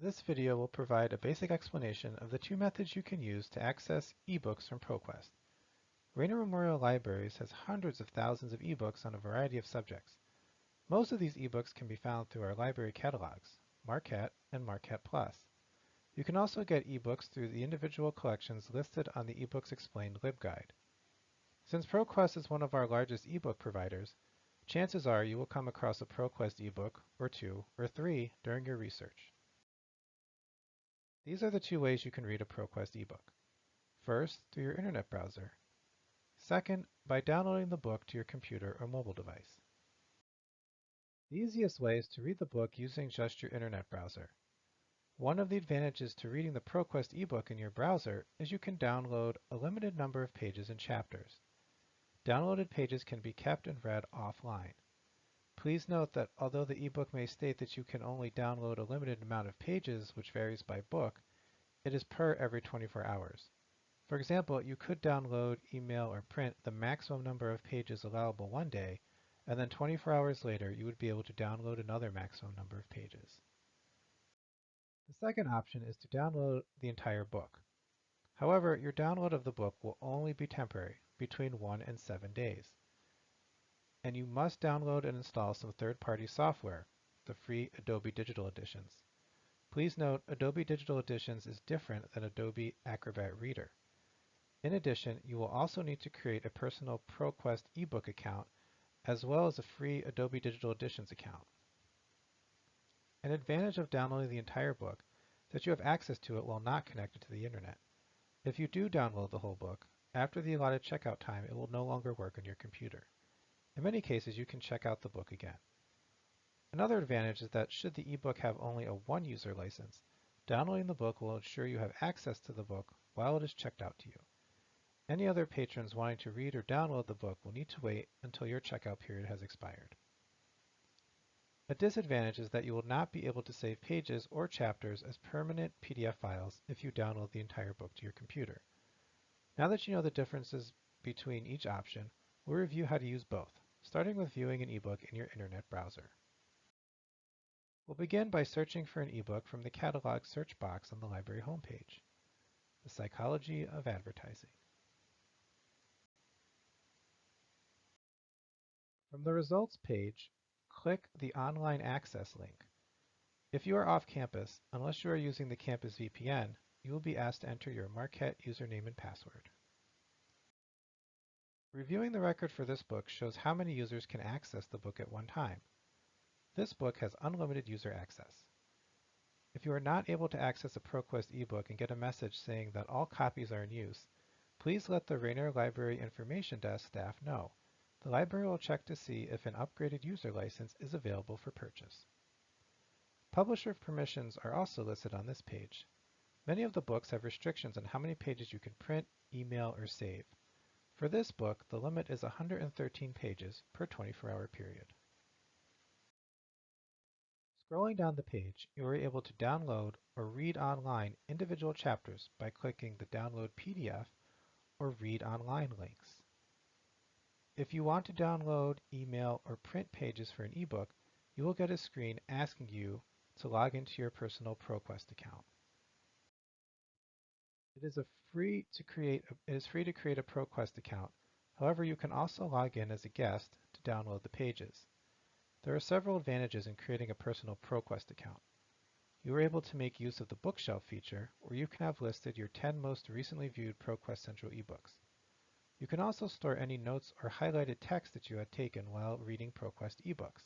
This video will provide a basic explanation of the two methods you can use to access ebooks from ProQuest. Raynor Memorial Libraries has hundreds of thousands of ebooks on a variety of subjects. Most of these ebooks can be found through our library catalogs, Marquette and Marquette Plus. You can also get ebooks through the individual collections listed on the eBooks Explained LibGuide. Since ProQuest is one of our largest ebook providers, chances are you will come across a ProQuest ebook, or two, or three during your research. These are the two ways you can read a ProQuest ebook. First, through your internet browser. Second, by downloading the book to your computer or mobile device. The easiest way is to read the book using just your internet browser. One of the advantages to reading the ProQuest ebook in your browser is you can download a limited number of pages and chapters. Downloaded pages can be kept and read offline. Please note that although the ebook may state that you can only download a limited amount of pages, which varies by book, it is per every 24 hours. For example, you could download, email, or print the maximum number of pages allowable one day, and then 24 hours later you would be able to download another maximum number of pages. The second option is to download the entire book. However, your download of the book will only be temporary, between 1 and 7 days. And you must download and install some third-party software, the free Adobe Digital Editions. Please note Adobe Digital Editions is different than Adobe Acrobat Reader. In addition, you will also need to create a personal ProQuest ebook account as well as a free Adobe Digital Editions account. An advantage of downloading the entire book is that you have access to it while not connected to the internet. If you do download the whole book, after the allotted checkout time, it will no longer work on your computer. In many cases, you can check out the book again. Another advantage is that should the ebook have only a one-user license, downloading the book will ensure you have access to the book while it is checked out to you. Any other patrons wanting to read or download the book will need to wait until your checkout period has expired. A disadvantage is that you will not be able to save pages or chapters as permanent PDF files if you download the entire book to your computer. Now that you know the differences between each option, we'll review how to use both, starting with viewing an ebook in your internet browser. We'll begin by searching for an ebook from the catalog search box on the library homepage, The Psychology of Advertising. From the results page, click the Online Access link. If you are off campus, unless you are using the Campus VPN, you will be asked to enter your Marquette username and password. Reviewing the record for this book shows how many users can access the book at one time. This book has unlimited user access. If you are not able to access a ProQuest ebook and get a message saying that all copies are in use, please let the Raynor Library Information Desk staff know the library will check to see if an upgraded user license is available for purchase. Publisher permissions are also listed on this page. Many of the books have restrictions on how many pages you can print, email, or save. For this book, the limit is 113 pages per 24-hour period. Scrolling down the page, you are able to download or read online individual chapters by clicking the Download PDF or Read Online links. If you want to download, email, or print pages for an ebook, you will get a screen asking you to log into your personal ProQuest account. It is free to create a, it is free to create a ProQuest account. However, you can also log in as a guest to download the pages. There are several advantages in creating a personal ProQuest account. You are able to make use of the bookshelf feature, where you can have listed your 10 most recently viewed ProQuest Central ebooks. You can also store any notes or highlighted text that you had taken while reading ProQuest ebooks.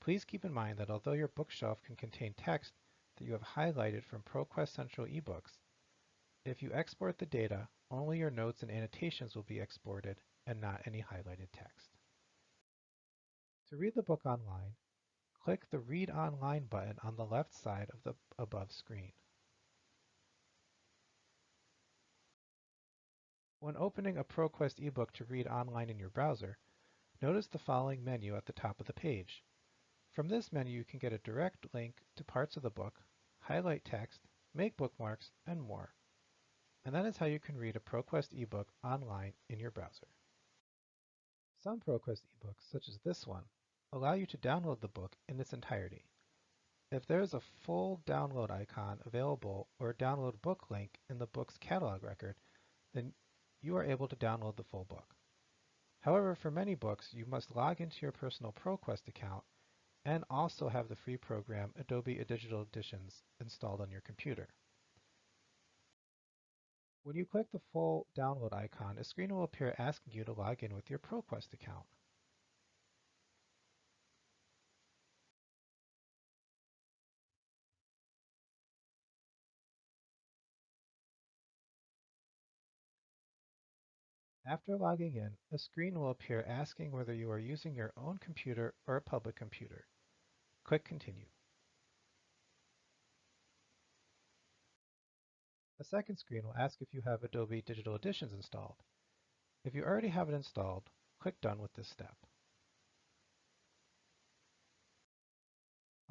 Please keep in mind that although your bookshelf can contain text that you have highlighted from ProQuest Central ebooks, if you export the data, only your notes and annotations will be exported and not any highlighted text. To read the book online, click the Read Online button on the left side of the above screen. When opening a ProQuest ebook to read online in your browser, notice the following menu at the top of the page. From this menu you can get a direct link to parts of the book, highlight text, make bookmarks, and more. And that is how you can read a ProQuest ebook online in your browser. Some ProQuest ebooks, such as this one, allow you to download the book in its entirety. If there is a full download icon available or a download book link in the book's catalog record, then you are able to download the full book. However, for many books, you must log into your personal ProQuest account and also have the free program Adobe Digital Editions installed on your computer. When you click the full download icon, a screen will appear asking you to log in with your ProQuest account. After logging in, a screen will appear asking whether you are using your own computer or a public computer. Click Continue. A second screen will ask if you have Adobe Digital Editions installed. If you already have it installed, click Done with this step.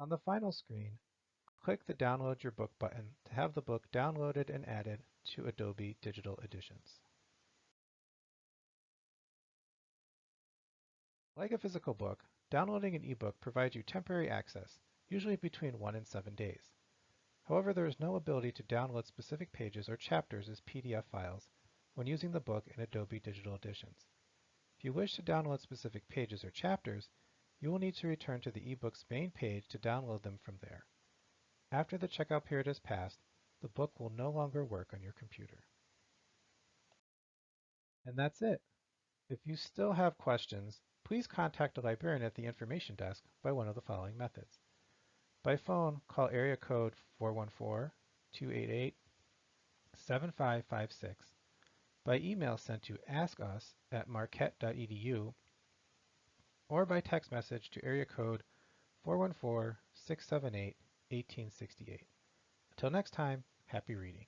On the final screen, click the Download Your Book button to have the book downloaded and added to Adobe Digital Editions. Like a physical book, downloading an ebook provides you temporary access, usually between one and seven days. However, there is no ability to download specific pages or chapters as PDF files when using the book in Adobe Digital Editions. If you wish to download specific pages or chapters, you will need to return to the ebook's main page to download them from there. After the checkout period has passed, the book will no longer work on your computer. And that's it. If you still have questions, please contact a librarian at the information desk by one of the following methods. By phone, call area code 414-288-7556. By email sent to askus at marquette.edu or by text message to area code 414-678-1868. Until next time, happy reading.